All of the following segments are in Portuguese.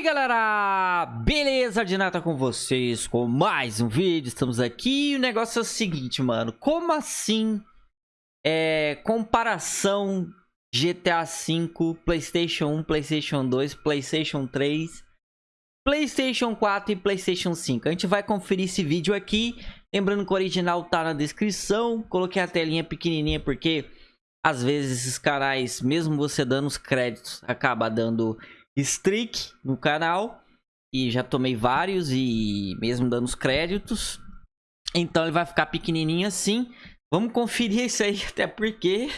aí galera, beleza? De nada com vocês com mais um vídeo, estamos aqui. E o negócio é o seguinte, mano Como assim é, comparação GTA V, Playstation 1, Playstation 2, Playstation 3, Playstation 4 e Playstation 5 A gente vai conferir esse vídeo aqui, lembrando que o original tá na descrição. Coloquei a telinha pequenininha porque às vezes esses canais, mesmo você dando os créditos, acaba dando streak no canal. E já tomei vários e mesmo dando os créditos. Então ele vai ficar pequenininho assim. Vamos conferir isso aí, até porque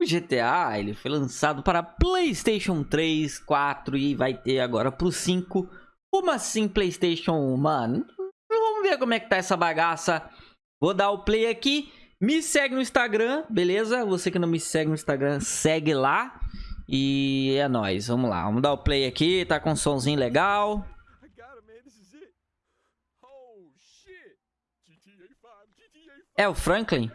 o GTA ele foi lançado para Playstation 3, 4 e vai ter agora pro 5. Como assim Playstation 1, mano? Vamos ver como é que tá essa bagaça. Vou dar o play aqui. Me segue no Instagram, beleza? Você que não me segue no Instagram, segue lá. E é nóis, vamos lá. Vamos dar o play aqui, tá com um somzinho legal. É o Franklin?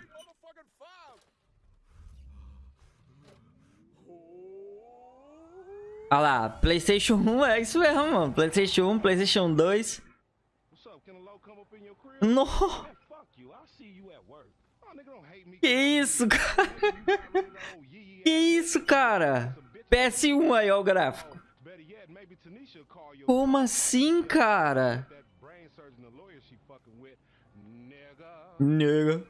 Olha lá, Playstation 1 é isso mesmo, mano. Playstation 1, Playstation 2. No! Que isso, cara? Que isso, cara? PS1 aí, ó o gráfico. Como assim, cara? Nega.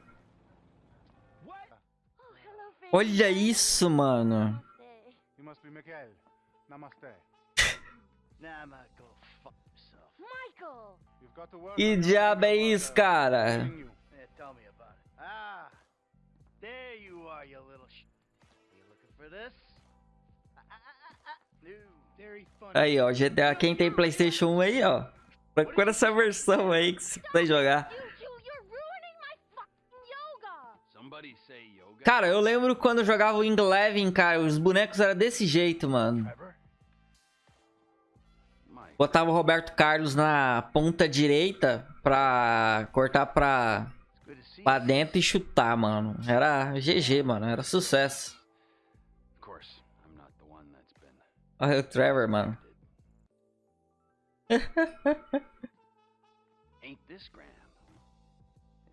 Olha isso, mano. Que diabo é isso, cara? Ah, there you are, you little sh... You looking for this? Aí, ó, GTA, quem tem Playstation 1 aí, ó. Procura essa versão aí que você vai jogar. Cara, eu lembro quando eu jogava o Wing cara, os bonecos eram desse jeito, mano. Botava o Roberto Carlos na ponta direita pra cortar pra, pra dentro e chutar, mano. Era GG, mano. Era sucesso. Olha o Trevor, mano. Ain't this grand?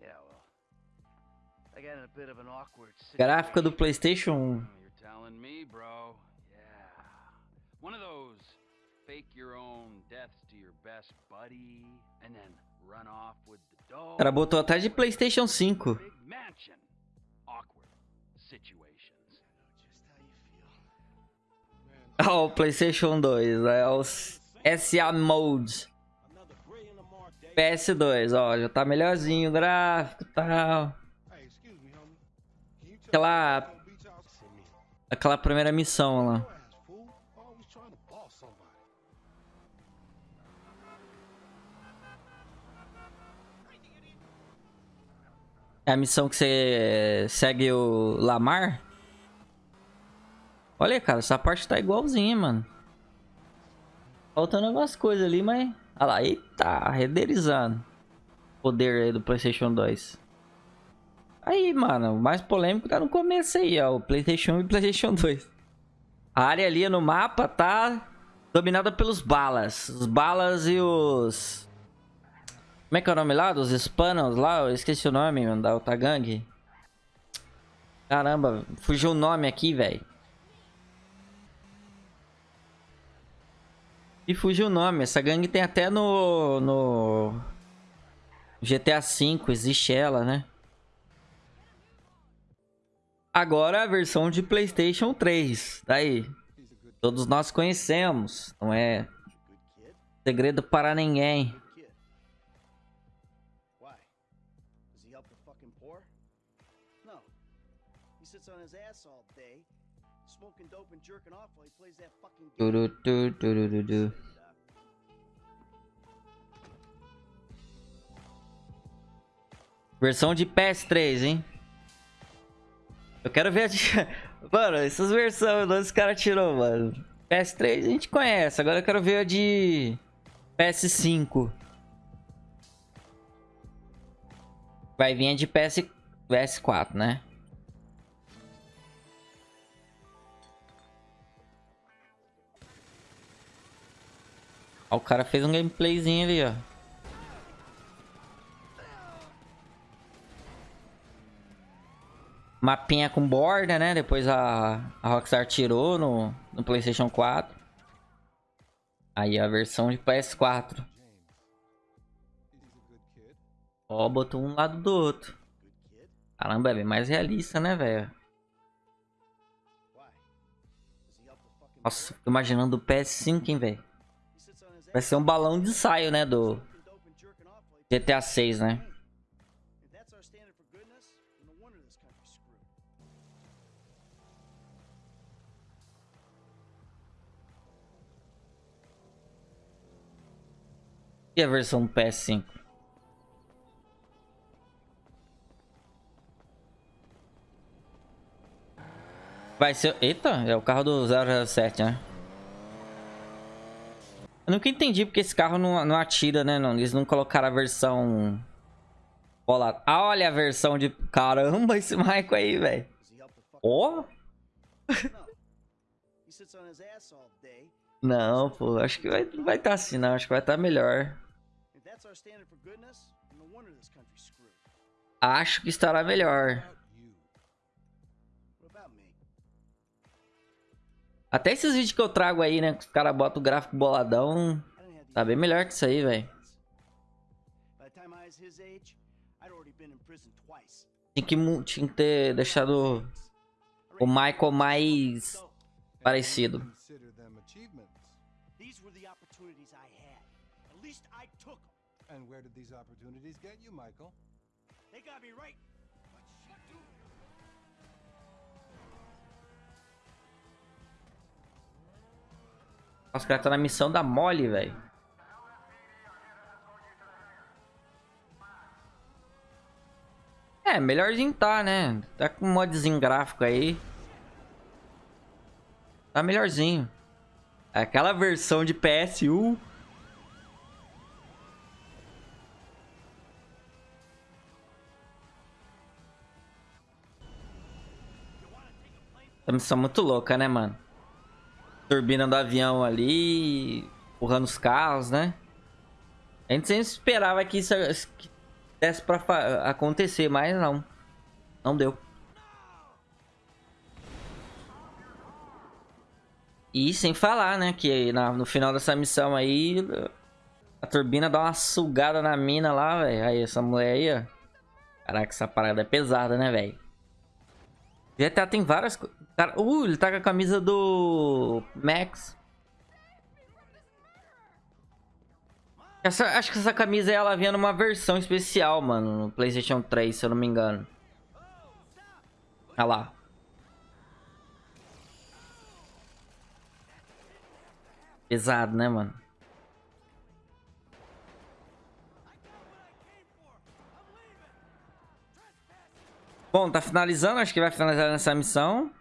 Yeah, well. I got in a bit of an awkward Gráfica do PlayStation 1. You're telling me, bro. Yeah. One of those fake your own deaths to your best buddy and then run off with the dough. Cara botou até de PlayStation 5. Big mansion. Awkward situations. O PlayStation 2, é o SA Mode. PS2, ó, já tá melhorzinho o gráfico e tal. Aquela... Aquela primeira missão lá. É a missão que você segue o Lamar? Olha, cara, essa parte tá igualzinha, mano. Faltando algumas coisas ali, mas... Olha lá, eita, renderizando. Poder aí do Playstation 2. Aí, mano, o mais polêmico tá no começo aí, ó. O Playstation 1 e Playstation 2. A área ali no mapa tá dominada pelos balas. Os balas e os... Como é que é o nome lá? Dos Spanos lá? Eu esqueci o nome, mano, da Otagang. Caramba, fugiu o nome aqui, velho. E fugiu o nome. Essa gangue tem até no... No... GTA V, existe ela, né? Agora a versão de Playstation 3. Daí. Todos nós conhecemos. Não é segredo para ninguém. Versão de PS3, hein? Eu quero ver a de... Mano, essas versões onde os caras tirou, mano. PS3 a gente conhece, agora eu quero ver a de PS5. Vai vir a de PS... PS4, né? Ó, o cara fez um gameplayzinho ali, ó. Mapinha com borda, né? Depois a, a Rockstar tirou no, no PlayStation 4. Aí a versão de PS4. Ó, botou um lado do outro. Caramba, é bem mais realista, né, velho? Nossa, imaginando o PS5, hein, velho. Vai ser um balão de ensaio, né, do GTA 6, né? E a versão do PS5? Vai ser... Eita, é o carro do 007, né? Eu nunca entendi porque esse carro não, não atira, né? Não, eles não colocaram a versão... Olha, olha a versão de... Caramba, esse Michael aí, velho. Ó! Não, pô. Acho que vai, vai estar tá assim, não. Acho que vai estar tá melhor. Acho que estará melhor. Até esses vídeos que eu trago aí, né? Que os caras botam o gráfico boladão. Tá bem melhor que isso aí, velho. Tinha que, tinha que ter deixado o Michael mais parecido. And where did these opportunities get you, Michael? They got me right. Nossa, o cara tá na missão da mole, velho. É, melhorzinho tá, né? Tá com um modzinho gráfico aí. Tá melhorzinho. Aquela versão de PSU. Essa missão muito louca, né, mano? turbina do avião ali, empurrando os carros, né? A gente sempre esperava que isso que desse pra acontecer, mas não. Não deu. E sem falar, né, que na, no final dessa missão aí, a turbina dá uma sugada na mina lá, velho. Aí, essa mulher aí, ó. Caraca, essa parada é pesada, né, velho? GTA tem várias. Cara, uh, ele tá com a camisa do Max. Essa, acho que essa camisa ela vinha numa versão especial, mano, no PlayStation 3, se eu não me engano. Olha lá. Pesado, né, mano? Bom, tá finalizando, acho que vai finalizar nessa missão.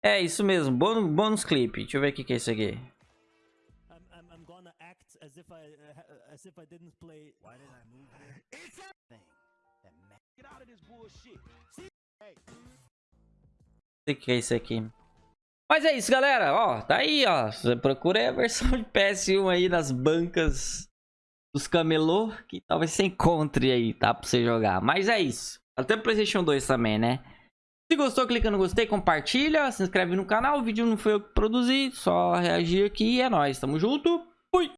É, isso mesmo. Bônus, bônus clipe. Deixa eu ver o que, que é isso aqui. O que é isso aqui? Mas é isso, galera. Ó, tá aí, ó. Você procura a versão de PS1 aí nas bancas dos camelô, que talvez você encontre aí, tá? Pra você jogar. Mas é isso. Até o PlayStation 2 também, né? Se gostou, clica no gostei, compartilha, se inscreve no canal. O vídeo não foi eu que produzi, só reagir aqui e é nóis. Tamo junto.